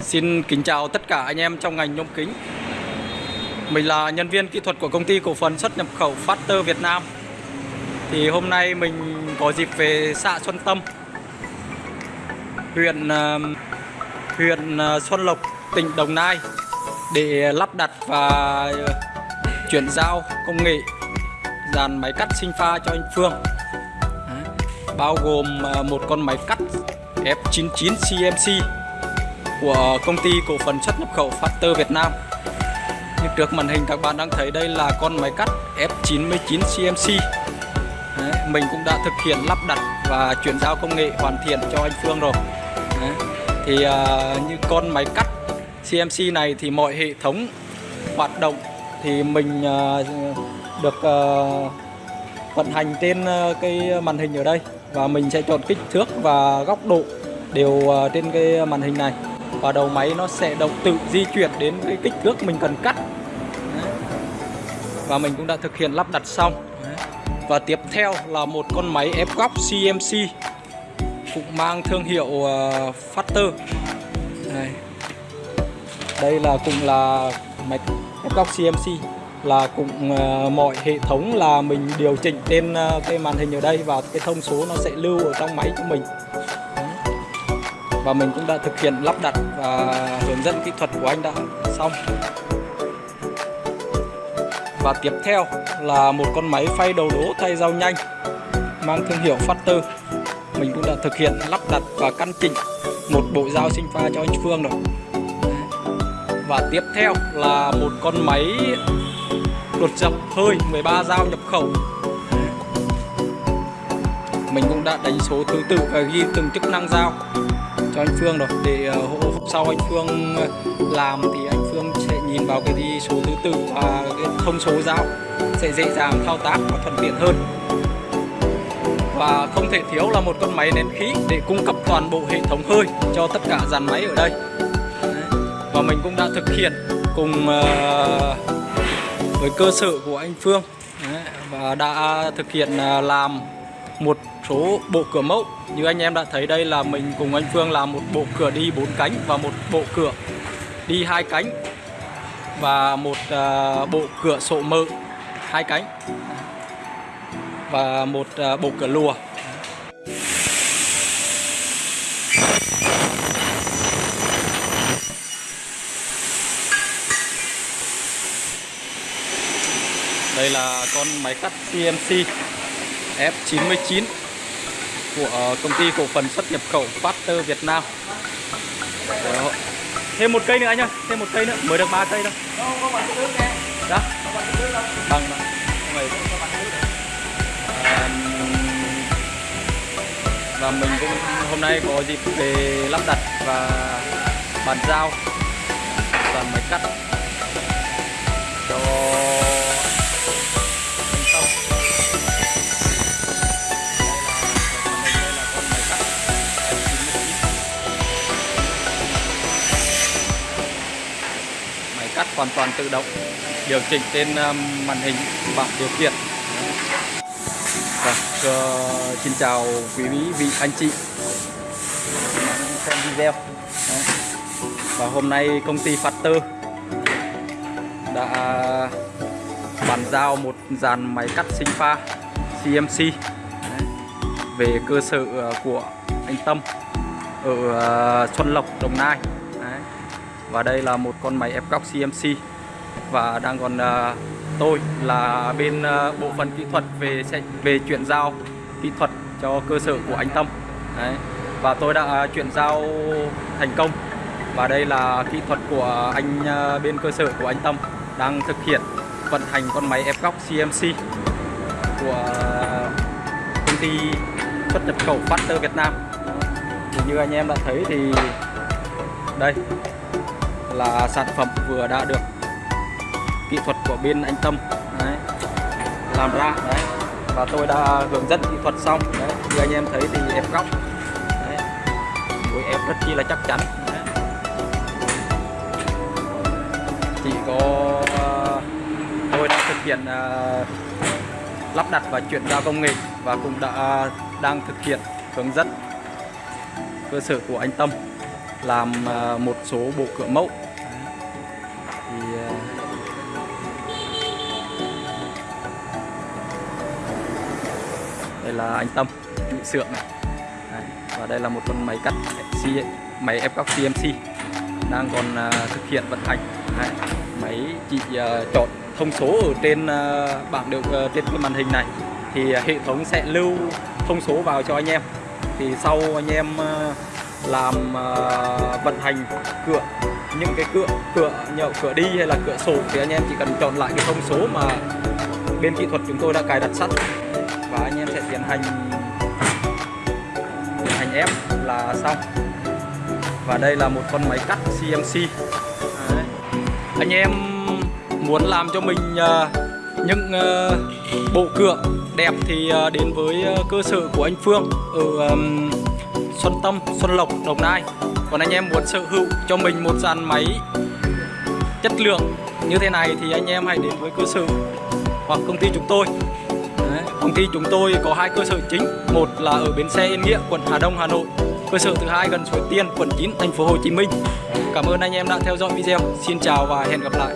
Xin kính chào tất cả anh em trong ngành nhôm kính. Mình là nhân viên kỹ thuật của công ty cổ phần xuất nhập khẩu Factor Việt Nam. Thì hôm nay mình có dịp về xã Xuân Tâm, huyện ờ, huyện ờ, Xuân Lộc, tỉnh Đồng Nai để lắp đặt và chuyển giao công nghệ dàn máy cắt sinh pha cho anh Phương. Bao gồm ờ, một con máy cắt F99 CMC của công ty cổ phần xuất nhập khẩu Factor Việt Nam. Như trước màn hình các bạn đang thấy đây là con máy cắt F99 CMC. Đấy, mình cũng đã thực hiện lắp đặt và chuyển giao công nghệ hoàn thiện cho anh Phương rồi. Đấy, thì à, như con máy cắt CMC này thì mọi hệ thống hoạt động thì mình à, được à, vận hành trên à, cái màn hình ở đây và mình sẽ chọn kích thước và góc độ đều à, trên cái màn hình này và đầu máy nó sẽ động tự di chuyển đến cái kích thước mình cần cắt Đấy. và mình cũng đã thực hiện lắp đặt xong Đấy. và tiếp theo là một con máy ép góc CMC cũng mang thương hiệu ờ, uh, Factor Đây. đây là cũng là máy ép góc CMC là cũng uh, mọi hệ thống là mình điều chỉnh trên uh, cái màn hình ở đây và cái thông số nó sẽ lưu ở trong máy của mình và mình cũng đã thực hiện lắp đặt và hướng dẫn kỹ thuật của anh đã xong. Và tiếp theo là một con máy phay đầu đố thay dao nhanh, mang thương hiệu Factor. Mình cũng đã thực hiện lắp đặt và căn chỉnh một bộ dao sinh pha cho anh Phương rồi. Và tiếp theo là một con máy đột dập hơi 13 dao nhập khẩu. Mình cũng đã đánh số thứ tự và ghi từng chức năng dao cho anh Phương rồi. Để uh, sau anh Phương ờ, làm thì anh Phương sẽ nhìn vào cái đi số thứ tự và cái thông số dao sẽ dễ dàng thao tác và thuận tiện hơn. Và không thể thiếu là một con máy nén khí để cung cấp toàn bộ hệ thống hơi cho tất cả dàn máy ở đây. Và mình cũng đã thực hiện cùng uh, với cơ sở của anh Phương. Và đã thực hiện uh, làm một số bộ cửa mẫu. Như anh em đã thấy đây là mình cùng anh Phương làm một bộ cửa đi bốn cánh và một bộ cửa đi hai cánh và một uh, bộ cửa sổ mơ hai cánh và một uh, bộ cửa lùa. Đây là con máy cắt CNC F99 của ờ, công ty cổ phần xuất nhập khẩu Factor Việt Nam. Đó. thêm một cây nữa anh ơi thêm một cây nữa mới được ba cây thôi. Đó bằng à, và mình cũng hôm nay có dịp về lắp đặt và bàn giao toàn máy cắt cho hoàn toàn tự động điều chỉnh trên ờ, màn hình bảng điều khiển vâng, uh, xin chào quý vị, vị anh chị xem video Đấy. và hôm nay công ty Factor đã bàn giao một dàn máy cắt sinh pha CMC Đấy. về cơ sở ờ, của anh Tâm ở Xuân Lộc Đồng Nai và đây là một con máy ép góc CMC và đang còn uh, tôi là bên uh, bộ phận kỹ thuật về về chuyển giao kỹ thuật cho cơ sở của anh Tâm. Đấy. và tôi đã uh, chuyển giao thành công. Và đây là kỹ thuật của anh uh, bên cơ sở của anh Tâm đang thực hiện vận hành con máy ép góc CMC của công ty xuất nhập khẩu Factor Việt Nam. Thì như anh em đã thấy thì đây là sản phẩm vừa đã được kỹ thuật của bên anh Tâm. Đấy, làm ra đấy. Và tôi đã hướng dẫn kỹ thuật xong đấy. Như anh em thấy thì ép góc đấy, mũi ép rất chi là chắc chắn đấy. chỉ có ờ, tôi đã thực hiện uh, lắp đặt và chuyển giao công nghệ và cũng đã đang thực hiện hướng dẫn cơ sở của anh Tâm làm ờ, một số bộ cửa mẫu. Đây là anh Tâm trụ xưởng này đây. và đây là một con máy cắt máy ép góc CNC đang còn uh, thực hiện vận hành đây. máy chị uh, chọn thông số ở trên uh, bảng điều uh, trên cái màn hình này thì hệ thống sẽ lưu thông số vào cho anh em thì sau anh em uh, làm uh, vận hành cửa những cái cửa cửa nhậu cửa đi hay là cửa sổ thì anh em chỉ cần chọn lại cái thông số mà bên kỹ thuật chúng tôi đã cài đặt sẵn và anh em sẽ tiến hành tiến hành ép là xong và đây là một con máy cắt CNC Đấy. anh em muốn làm cho mình ờ, những ờ, bộ cửa đẹp thì ờ, đến với cơ sở của anh Phương ở Xuân Tâm, Xuân Lộc, Đồng Nai. Còn anh em muốn sở hữu cho mình một dàn máy chất lượng như thế này thì anh em hãy đến với cơ sở hoặc công ty chúng tôi. Công ty chúng tôi có hai cơ sở chính, một là ở bến xe Yên Nghĩa, quận Hà Đông, Hà Nội. Cơ sở thứ hai gần Suối Tiên, quận 9, thành phố Hồ Chí Minh. Cảm ơn anh em đã theo dõi video. Xin chào và hẹn gặp lại.